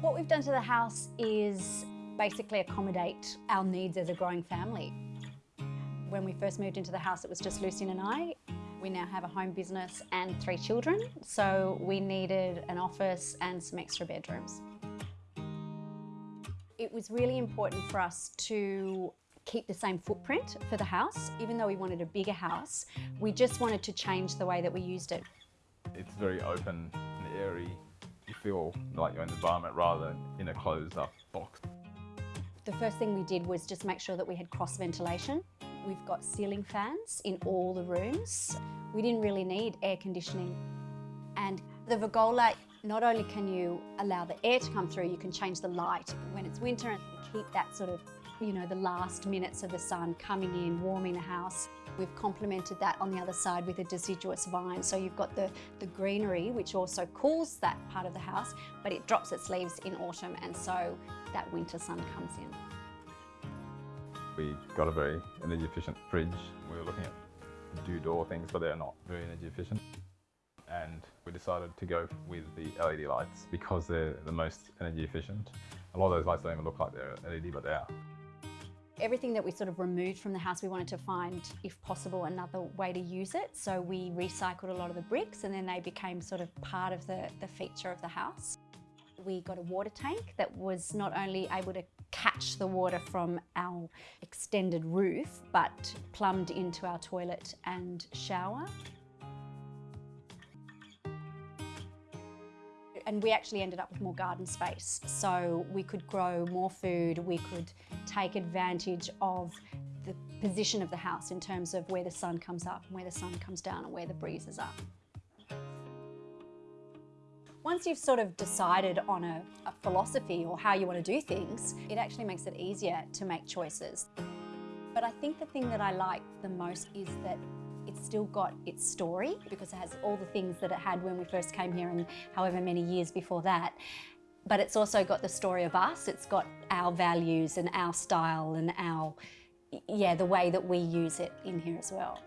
What we've done to the house is basically accommodate our needs as a growing family. When we first moved into the house, it was just Lucian and I. We now have a home business and three children, so we needed an office and some extra bedrooms. It was really important for us to keep the same footprint for the house. Even though we wanted a bigger house, we just wanted to change the way that we used it. It's very open and airy. Feel like you're in the environment rather than in a closed up box. The first thing we did was just make sure that we had cross ventilation. We've got ceiling fans in all the rooms. We didn't really need air conditioning. And the Vergola, not only can you allow the air to come through, you can change the light when it's winter and keep that sort of, you know, the last minutes of the sun coming in, warming the house. We've complemented that on the other side with a deciduous vine. So you've got the, the greenery, which also cools that part of the house, but it drops its leaves in autumn and so that winter sun comes in. We got a very energy efficient fridge. We were looking at do door things, but they're not very energy efficient. And we decided to go with the LED lights because they're the most energy efficient. A lot of those lights don't even look like they're LED, but they are. Everything that we sort of removed from the house, we wanted to find, if possible, another way to use it. So we recycled a lot of the bricks and then they became sort of part of the, the feature of the house. We got a water tank that was not only able to catch the water from our extended roof, but plumbed into our toilet and shower. And we actually ended up with more garden space. So we could grow more food, we could take advantage of the position of the house in terms of where the sun comes up and where the sun comes down and where the breezes are. Once you've sort of decided on a, a philosophy or how you want to do things, it actually makes it easier to make choices. But I think the thing that I like the most is that it's still got its story because it has all the things that it had when we first came here and however many years before that. But it's also got the story of us. It's got our values and our style and our, yeah, the way that we use it in here as well.